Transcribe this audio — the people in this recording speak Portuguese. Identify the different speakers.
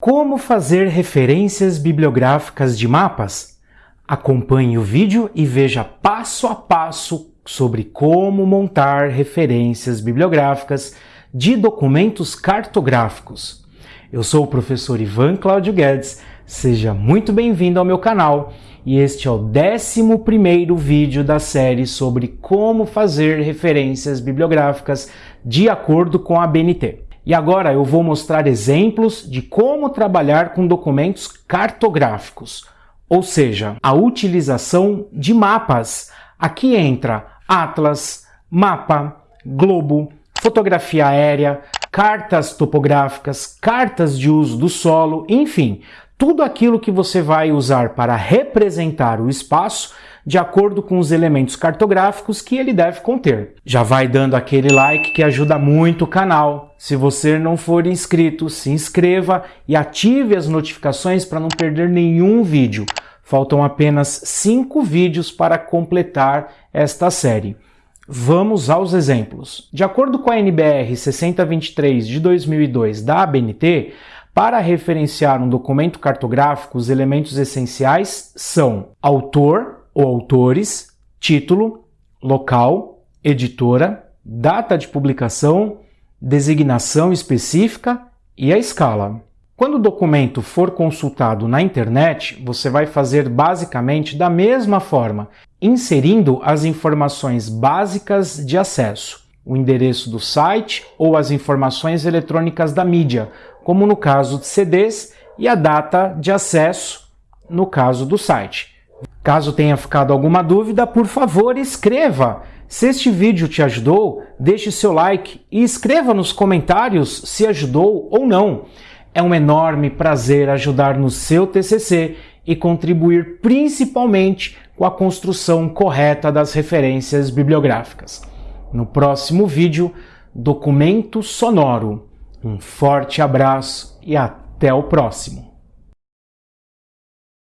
Speaker 1: Como fazer referências bibliográficas de mapas? Acompanhe o vídeo e veja passo a passo sobre como montar referências bibliográficas de documentos cartográficos. Eu sou o professor Ivan Cláudio Guedes, seja muito bem-vindo ao meu canal e este é o 11 vídeo da série sobre como fazer referências bibliográficas de acordo com a BNT. E agora eu vou mostrar exemplos de como trabalhar com documentos cartográficos, ou seja, a utilização de mapas. Aqui entra atlas, mapa, globo, fotografia aérea, cartas topográficas, cartas de uso do solo, enfim, tudo aquilo que você vai usar para representar o espaço de acordo com os elementos cartográficos que ele deve conter. Já vai dando aquele like que ajuda muito o canal. Se você não for inscrito, se inscreva e ative as notificações para não perder nenhum vídeo. Faltam apenas 5 vídeos para completar esta série. Vamos aos exemplos. De acordo com a NBR 6023 de 2002 da ABNT, para referenciar um documento cartográfico, os elementos essenciais são autor ou autores, título, local, editora, data de publicação, designação específica e a escala. Quando o documento for consultado na internet, você vai fazer basicamente da mesma forma, inserindo as informações básicas de acesso, o endereço do site ou as informações eletrônicas da mídia, como no caso de CDs, e a data de acesso, no caso do site. Caso tenha ficado alguma dúvida, por favor, escreva. Se este vídeo te ajudou, deixe seu like e escreva nos comentários se ajudou ou não. É um enorme prazer ajudar no seu TCC e contribuir principalmente com a construção correta das referências bibliográficas. No próximo vídeo, documento sonoro. Um forte abraço e até o próximo!